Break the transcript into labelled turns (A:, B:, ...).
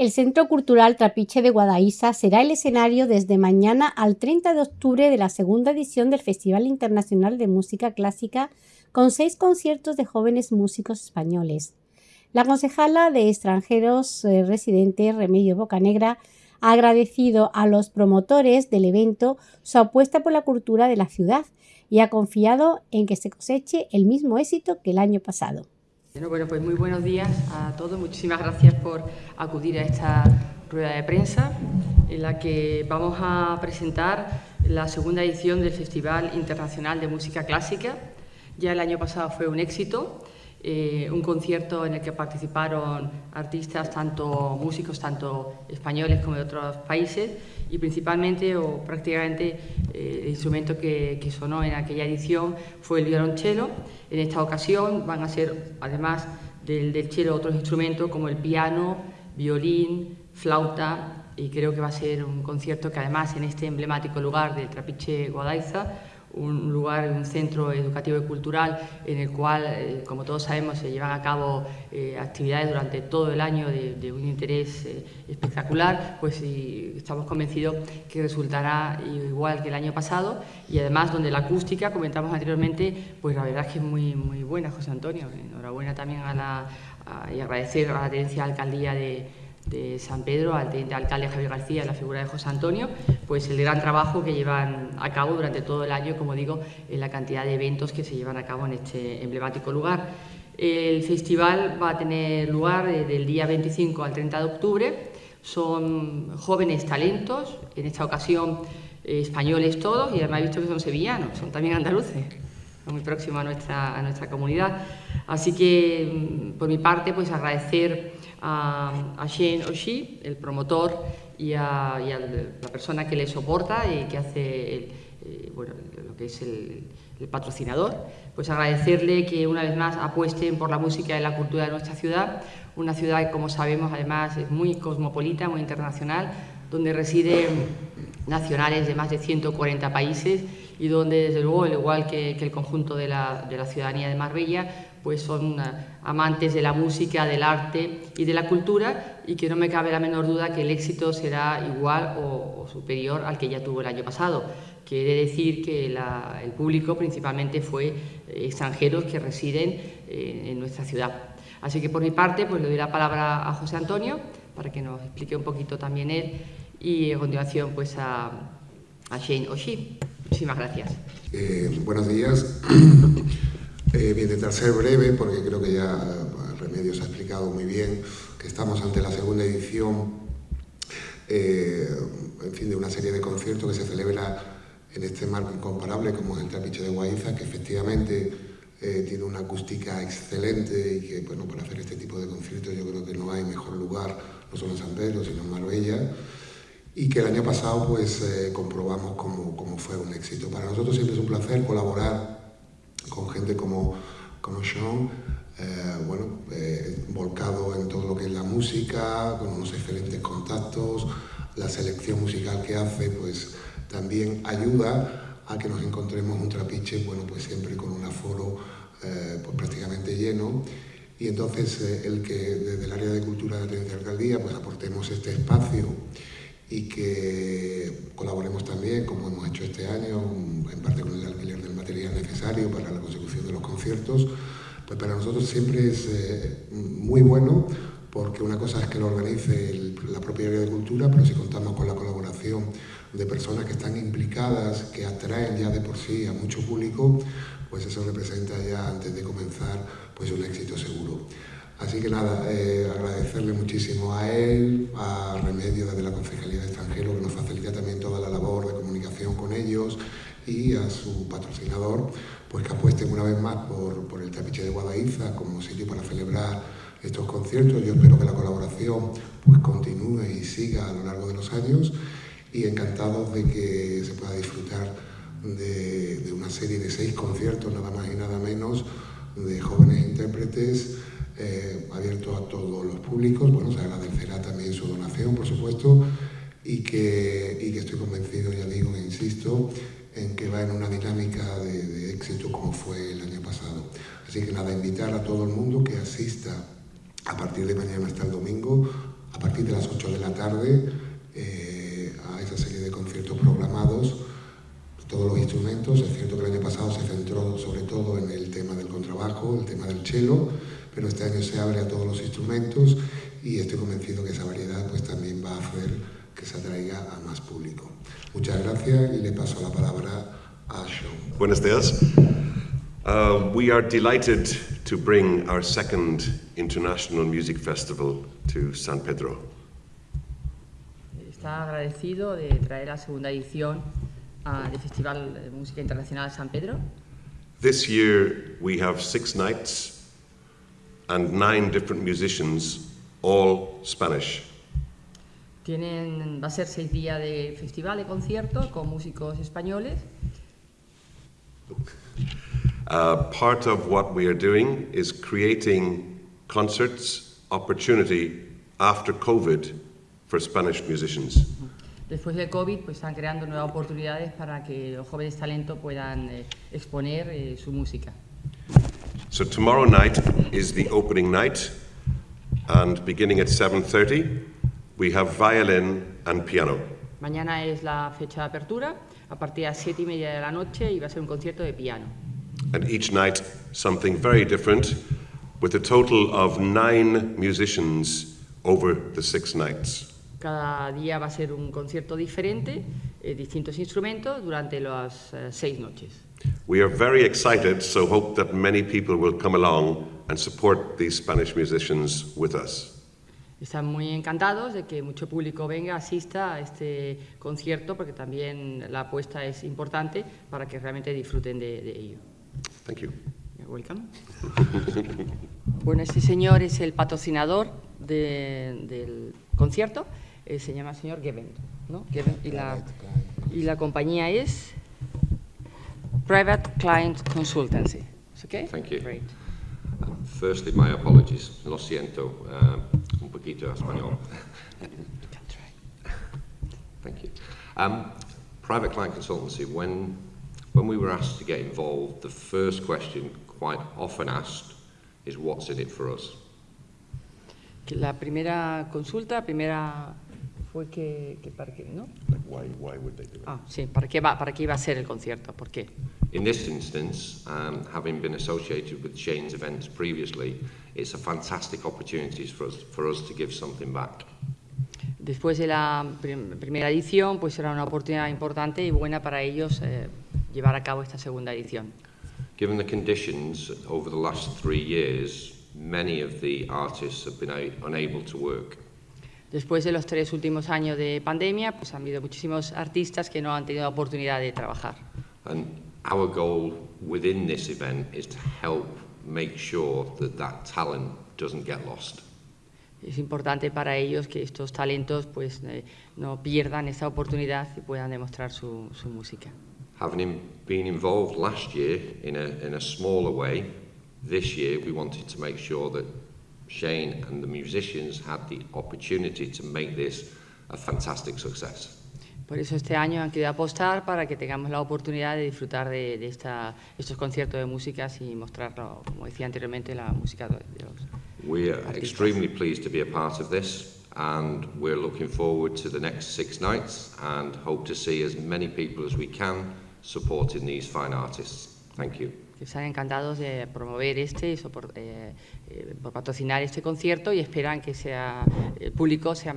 A: El Centro Cultural Trapiche de Guadaísa será el escenario desde mañana al 30 de octubre de la segunda edición del Festival Internacional de Música Clásica con seis conciertos de jóvenes músicos españoles. La concejala de extranjeros eh, residentes Remedio Bocanegra ha agradecido a los promotores del evento su apuesta por la cultura de la ciudad y ha confiado en que se coseche el mismo éxito que el año pasado.
B: Bueno, pues muy buenos días a todos. Muchísimas gracias por acudir a esta rueda de prensa en la que vamos a presentar la segunda edición del Festival Internacional de Música Clásica. Ya el año pasado fue un éxito eh, un concierto en el que participaron artistas, tanto músicos, tanto españoles como de otros países, y principalmente o prácticamente eh, el instrumento que, sonó en aquella edición fue el violonchelo. En esta ocasión van a ser, además del, del cello, otros instrumentos como el piano, violín, flauta, y creo que va a ser un concierto que además en este emblemático lugar del Trapiche Guadaiza un lugar, un centro educativo y cultural en el cual, eh, como todos sabemos, se llevan a cabo eh, actividades durante todo el año de, un interés eh, espectacular, pues estamos convencidos que resultará igual que el año pasado y además donde la acústica, comentamos anteriormente, pues la verdad es que es muy, muy buena, José Antonio. Enhorabuena también a la, y agradecer a la tenencia de alcaldía de de San Pedro, al teniente alcalde Javier García, la figura de José Antonio, pues el gran trabajo que llevan a cabo durante todo el año, como digo, en la cantidad de eventos que se llevan a cabo en este emblemático lugar. El festival va a tener lugar del día 25 al 30 de octubre. Son jóvenes talentos, en esta ocasión eh, españoles todos, y además he visto que son sevillanos, son también andaluces, muy próximos a nuestra, a nuestra comunidad. Así que, mm, por mi parte, pues agradecer a, a Shane Oshie, el promotor, y a, la persona que le soporta y que hace eh, bueno, lo que es el, patrocinador, pues agradecerle que una vez más apuesten por la música y la cultura de nuestra ciudad, una ciudad que como sabemos además es muy cosmopolita, muy internacional, donde residen nacionales de más de 140 países y donde desde luego, al igual que, el conjunto de la, de la ciudadanía de Marbella, pues son eh, amantes de la música, del arte y de la cultura y que no me cabe la menor duda que el éxito será igual o, superior al que ya tuvo el año pasado. Quiere decir que el público principalmente fue eh, extranjeros que residen eh, en nuestra ciudad. Así que por mi parte pues le doy la palabra a José Antonio para que nos explique un poquito también él y a continuación pues a, Shane Oshie. Muchísimas gracias.
C: buenos días. Eh, voy a intentar ser breve porque creo que ya Remedios ha explicado muy bien que estamos ante la segunda edición eh, en fin, de una serie de conciertos que se celebra en este marco incomparable como es el Trapiche de Guaiza, que efectivamente eh, tiene una acústica excelente y que bueno, para hacer este tipo de conciertos yo creo que no hay mejor lugar, no solo en San Pedro, sino en Marbella, y que el año pasado pues eh, comprobamos cómo fue un éxito. Para nosotros siempre es un placer colaborar gente como, como Sean, eh, bueno, eh, volcado en todo lo que es la música, con unos excelentes contactos, la selección musical que hace, pues también ayuda a que nos encontremos un trapiche, bueno, pues siempre con un aforo eh, pues prácticamente lleno, y entonces el que desde el área de cultura de la alcaldía pues aportemos este espacio y que colaboremos también, como hemos hecho este año, en parte con el alquiler del material necesario para la consecución de los conciertos, pues para nosotros siempre es eh, muy bueno porque una cosa es que lo organice la propia área de cultura, pero si contamos con la colaboración de personas que están implicadas, que atraen ya de por sí a mucho público, pues eso representa ya antes de comenzar pues un éxito seguro. Así que nada, eh, agradecerle muchísimo a él, a Remedio desde la Concejalía de Extranjeros, y a su patrocinador, pues que apuesten una vez más por, el Tapiche de Guadaiza como sitio para celebrar estos conciertos. Yo espero que la colaboración pues continúe y siga a lo largo de los años y encantados de que se pueda disfrutar de, de una serie de seis conciertos, nada más y nada menos, de jóvenes intérpretes eh, abierto a todos los públicos. Bueno, se agradecerá también su donación, por supuesto, y que, y que estoy convencido, ya digo, e insisto, va en una dinámica de, éxito como fue el año pasado. Así que nada, invitar a todo el mundo que asista a partir de mañana hasta el domingo, a partir de las 8 de la tarde eh, a esa serie de conciertos programados todos los instrumentos. Es cierto que el año pasado se centró sobre todo en el tema del contrabajo, el tema del cello, pero este año se abre a todos los instrumentos y estoy convencido que esa variedad pues también va a hacer que se atraiga a más público. Muchas gracias y le paso la palabra.
D: Buenos días. Uh, we are delighted to bring our second International Music Festival to San Pedro.
B: Está agradecido de traer la segunda edición uh, del Festival de Música Internacional San Pedro.
D: This year we have six nights and nine different musicians, all Spanish.
B: Tienen, va a ser seis días de festival de conciertos con músicos españoles.
D: Uh, part of what we are doing is creating concerts opportunity after COVID for Spanish musicians.
B: Después del COVID, pues están creando nuevas oportunidades para que los jóvenes talentos puedan eh, exponer eh, su música.
D: So tomorrow night is the opening night, and beginning at 7:30, we have violin and piano.
B: Mañana es la fecha de apertura, a partir de las siete y media de la noche y va a ser un concierto de piano.
D: And each night something very different, with a total of nine musicians over the six nights.
B: Cada día va a ser un concierto diferente, eh, distintos instrumentos durante las eh, seis noches.
D: We are very excited, so hope that many people will come along and support these Spanish musicians with us.
B: Están muy encantados de que mucho público venga, asista a este concierto, porque también la apuesta es importante para que realmente disfruten de, de ello.
D: Thank you.
B: You're welcome. bueno, este señor es el patrocinador de- del concierto, eh, se llama señor Geben, ¿no? Geben, y, la, y la compañía es Private Client Consultancy. ¿Es okay?
E: Thank you.
B: Great.
E: Firstly, my apologies. Lo siento. Uh, poquito español.
B: Can try.
E: Thank you. Um, private client consultancy, when, when we were asked to get involved, the first question quite often asked is what's in it for us?
B: La primera consulta, primera fue que, que para qué, ¿no?
D: Why, why would they do it?
B: Ah, sí, ¿para qué, va, ¿para qué iba a ser el concierto? ¿Por qué?
E: In this instance, um, having been associated with Shane's events previously, it's a fantastic opportunity for us, for us to give something back.
B: Después de la prim- primera edición, pues era una oportunidad importante y buena para ellos eh, llevar a cabo esta segunda edición.
E: Given the conditions over the last three years, many of the artists have been unable to work.
B: Después de los tres últimos años de pandemia, pues han habido muchísimos artistas que no han tenido la oportunidad de trabajar.
E: And our goal within this event is to help make sure that that talent doesn't get lost.
B: Es importante para ellos que estos talentos pues, eh, no pierdan esta oportunidad y puedan demostrar su, su música.
E: Having been involved last year in a, in a smaller way, this year we wanted to make sure that Shane and the musicians had the opportunity to make this a fantastic success.
B: Por eso este año han querido apostar para que tengamos la oportunidad de disfrutar de, de esta, estos conciertos de músicas y mostrarlo, como decía anteriormente, la música de los...
E: We are
B: Artistas.
E: extremely pleased to be a part of this and we're looking forward to the next six nights and hope to see as many people as we can supporting these fine artists. Thank you.
B: que están encantados de promover este eh, eh, por patrocinar este concierto y esperan que sea, el público sea